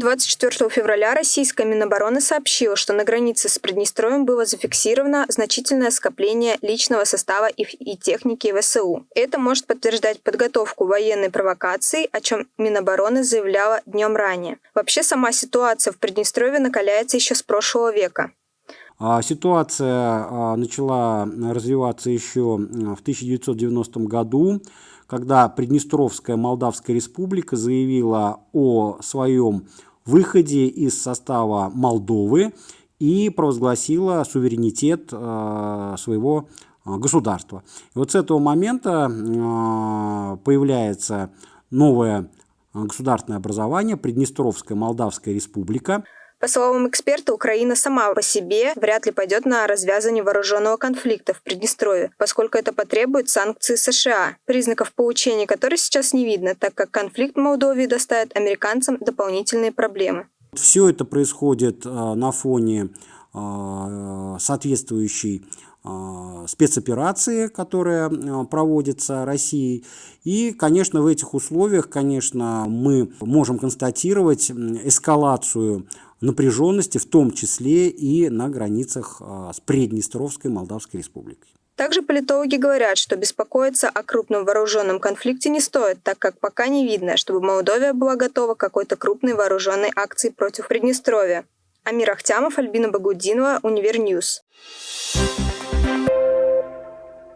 24 февраля российская Минобороны сообщила, что на границе с Приднестровьем было зафиксировано значительное скопление личного состава и техники ВСУ. Это может подтверждать подготовку военной провокации, о чем Минобороны заявляла днем ранее. Вообще сама ситуация в Приднестровье накаляется еще с прошлого века. А ситуация а, начала развиваться еще в 1990 году, когда Приднестровская Молдавская Республика заявила о своем выходе из состава Молдовы и провозгласила суверенитет а, своего государства. И вот с этого момента появляется новое государственное образование Приднестровская Молдавская Республика. По словам эксперта, Украина сама по себе вряд ли пойдет на развязывание вооруженного конфликта в Приднестровье, поскольку это потребует санкций США, признаков получения которых сейчас не видно, так как конфликт в Молдове доставит американцам дополнительные проблемы. Все это происходит э, на фоне э, соответствующей э, спецоперации, которая проводится Россией. И, конечно, в этих условиях, конечно, мы можем констатировать эскалацию напряженности, в том числе и на границах а, с Приднестровской Молдавской Республикой. Также политологи говорят, что беспокоиться о крупном вооруженном конфликте не стоит, так как пока не видно, чтобы Молдовия была готова к какой-то крупной вооруженной акции против Приднестровья. Амир Ахтямов, Альбина Багудинова, Универньюз.